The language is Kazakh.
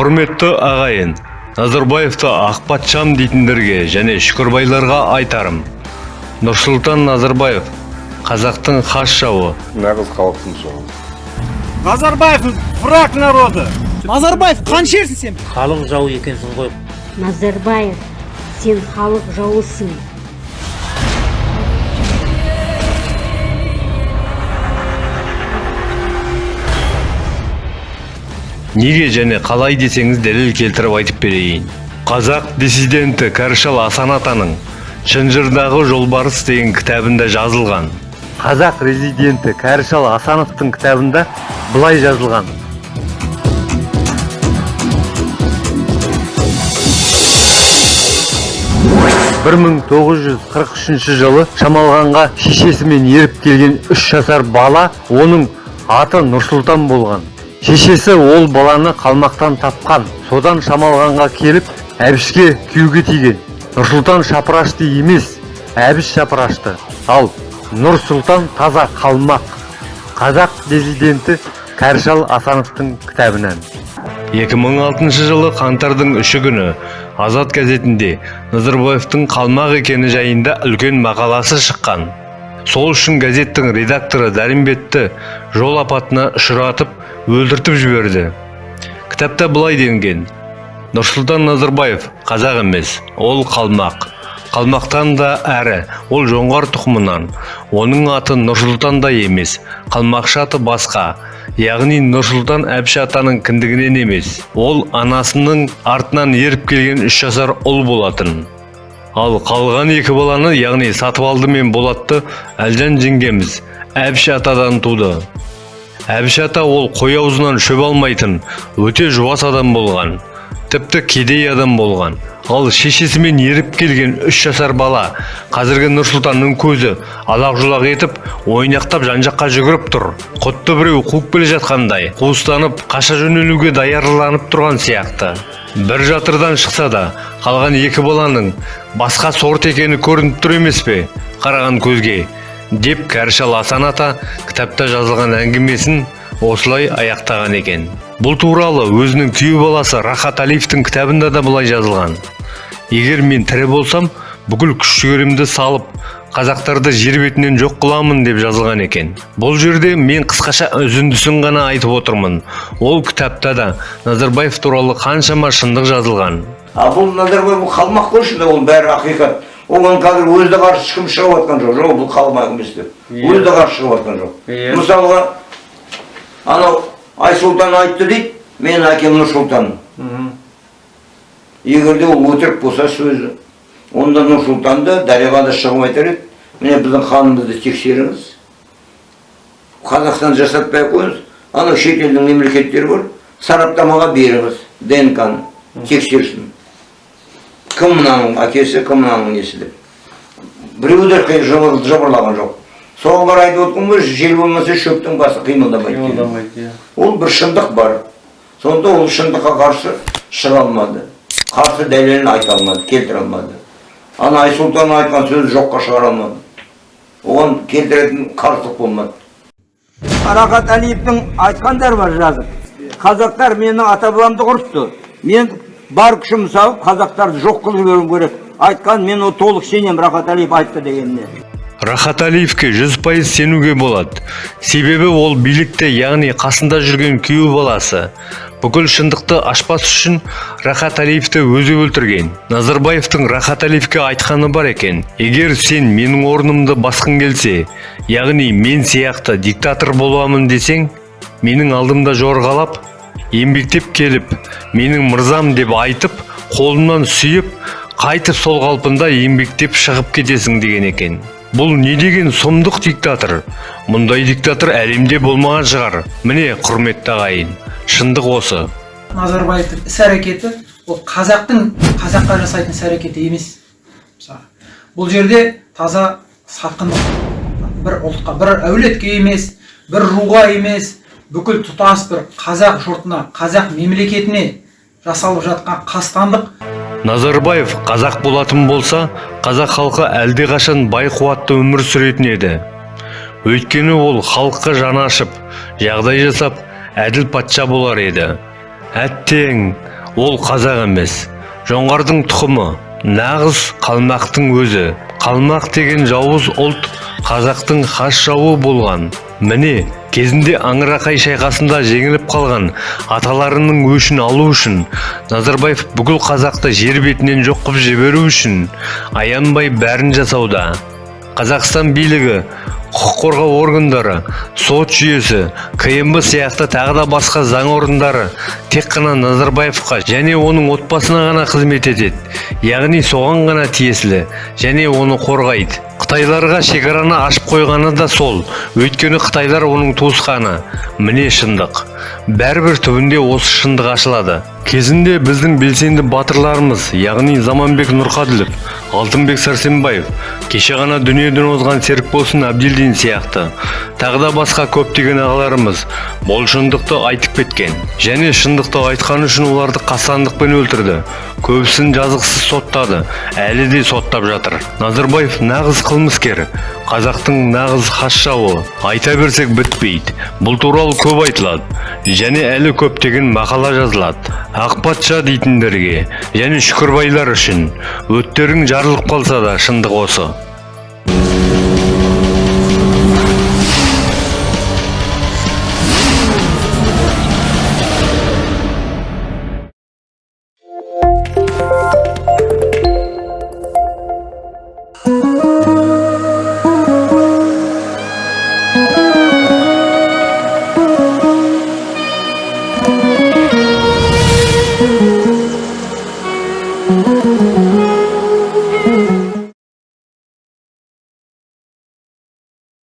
құрметті ағайын назарбаевты ақ патшам дейтіндерге және шүкірбайларға айтарым. Нұрсұлтан назарбаев қазақтың хас жауы. Нағыз халықтың жауы. Назарбаев враг народа. назарбаев қаншерсің сен! Халық жауы екенсің ғой. Назарбаев, сен халық жауысың. Неге және қалай десеңіз дәлел келтіріп айтып берейін. Қазақ диссиденті кәрішал асан атаның шынжырдағы жолбарыс деген кітабында жазылған. Қазақ резиденті кәрішал асановтың кітабында былай жазылған. бір мың тоғыз жүз қырық үшінші жылы шамалғанға шешесімен еріп келген үш жасар бала оның аты нұрсұлтан болған. Шешесі ол баланы қалмақтан тапқан. Содан шамалғанға келіп әбішке күйеуге тиген. Нұрсұлтан шапырашты емес әбіш шапырашты. Ал нұрсұлтан таза қалмақ. Қазақ диссиденті кәрішал асановтың кітабынан. 2006 жылы қаңтардың үші күні азат газетінде назарбаевтың қалмақ екені жайында үлкен мақаласы шыққан. Сол үшін газеттің редакторы дәрімбетті жол апатына ұшыратып өлтіртіп жіберді. Кітапта былай делінген. Нұрсұлтан назарбаев қазақ емес ол қалмақ. Қалмақтан да әрі ол жоңғар тұқымынан. Оның аты нұрсұлтан да емес қалмақша аты басқа. Яғни нұрсұлтан әбіш атаның кіндігінен емес ол анасының артынан еріп келген үш жасар ұл болатын ал қалған екі баланы яғни сатыбалды мен болатты әлжан жеңгеміз. Әбіш атадан туды. Әбіш ата ол қой аузынан шөп алмайтын өте жуас адам болған тіпті кедей адам болған. Ал шешесімен еріп келген үш жасар бала қазіргі нұрсұлтанның көзі алақ жұлақ етіп ойнақтап жан жаққа жүгіріп тұр. Құтты біреу қуып келе жатқандай қуыстанып қаша жөнелуге даярланып тұрған сияқты. Бір жатырдан шықса да қалған екі баланың басқа сорт екені көрініп тұр емес пе? Қараған көзге деп кәрішал асан ата кітапта жазылған әңгімесін осылай аяқтаған екен. Бұл туралы өзінің күйеу баласы рахат әлиевтің кітабында да былай жазылған. Егер мен тірі болсам бүкіл күш жігерімді салып қазақтарды жер бетінен жоқ қыламын деп жазылған екен. Бұл жерде мен қысқаша үзіндісін ғана айтып отырмын. Ол кітапта да назарбаев туралы қаншама шындық жазылған. А бұл назарбаев бұл қалмақ қой шынында ол бәрі ақиқат. Оған қазір өзі де қарсы ешкім шығып жатқан жоқ. Жоқ бұл қалмақ емес деп. Өзі де қарсы шығып жатқан жоқ. Мысалға анау айсұлтан айтты дейді менің әкем нұрсұлтан егер де ол өтірік болса сөзі. Онда нұрсұлтанды дарияға да шығып айтар еді міне біздің ханымызды тексеріңіз. Қазақстан жасатпай ақ қойыңыз анау шетелдің мемлекеттері бар сараптамаға беріңіз днк ны тексерсін. Кім мынаның әкесі кім мынаның несі деп. Біреу де жыбыр- жыбырлаған жоқ. Соған қарай айтып отырмын ғой жел болмаса шөптің басы қимылдамайды деген. ол бір шындық бар. Сонда ол шындыққа қарсы шыға алмады. Қарсы дәлелін айта алмады келтіре алмады ана айсұлтан айтқан сөзі жоққа шығара алмады оған келтіретін қарсылық болмады арақат әлиевтің айтқандары бар жазып қазақтар менің ата бабамды құртты мен бар күшімді салып қазақтарды жоқ қылып жіберуім керек айтқан мен ол толық сенемін рахат әлиев айтты дегеніне рахат әлиевке жүз пайыз сенуге болады себебі ол билікте яғни қасында жүрген күйеу баласы бүкіл шындықты ашпас үшін рахат әлиевті өзі өлтірген. Назарбаевтың рахат әлиевке айтқаны бар екен. Егер сен менің орнымды басқың келсе яғни мен сияқты диктатор боламын десең менің алдымда жорғалап еңбектеп келіп менің мырзам деп айтып қолымнан сүйіп қайтып сол қалпында еңбектеп шығып кетесің деген екен. Бұл не деген сұмдық диктатор? Мұндай диктатор әлемде болмаған шығар. Міне құрметті ағайын. Шындық осы. Назарбаевтың іс әрекеті ол қазақтың қазаққа жасайтын іс әрекеті емес. Мысалы бұл жерде таза сатқындық бір ұлтқа бір әулетке емес бір руға емес бүкіл тұтас бір қазақ жұртына қазақ мемлекетіне жасалып жатқан қастандық. Назарбаев қазақ болатын болса қазақ халқы әлдеқашан бай қуатты өмір сүретін еді. Өйткені ол халыққа жаны ашып жағдай жасап әділ патша болар еді. Әттең ол қазақ емес. Жоңғардың тұқымы нағыз қалмақтың өзі. Қалмақ деген жауыз ұлт қазақтың хас жауы болған. Міне кезінде аңырақай шайқасында жеңіліп қалған аталарының өшін алу үшін назарбаев бүкіл қазақты жер бетінен жоқ қылып жіберу үшін аянбай бәрін жасауда. Қазақстан билігі құқық қорғау органдары сот жүйесі кмб сияқты тағы да басқа заң орындары тек қана назарбаевқа және оның отбасына ғана қызмет етеді. Яғни соған ғана тиесілі және оны қорғайды. Қытайларға шекараны ашып қойғаны да сол. Өйткені қытайлар оның туысқаны. Міне шындық. Бәрібір түбінде осы шындық ашылады. Кезінде біздің белсенді батырларымыз яғни заманбек нұрқаділов алтынбек сәрсенбаев кеше ғана дүниеден озған серікболсын әбділдин сияқты тағы да басқа көптеген ағаларымыз бұл шындықты айтып кеткен және шындықты айтқаны үшін оларды қастандықпен өлтірді көбісін жазықсыз соттады әлі де соттап жатыр. Назарбаев нағыз қылмыскер қазақтың нағыз хас жауы айта берсек бітпейді бұл туралы көп айтылады. Және әлі көптеген мақала жазылады. Ақ патша дейтіндерге және шүкірбайлар үшін өттерің жарылып қалса да шындық осы.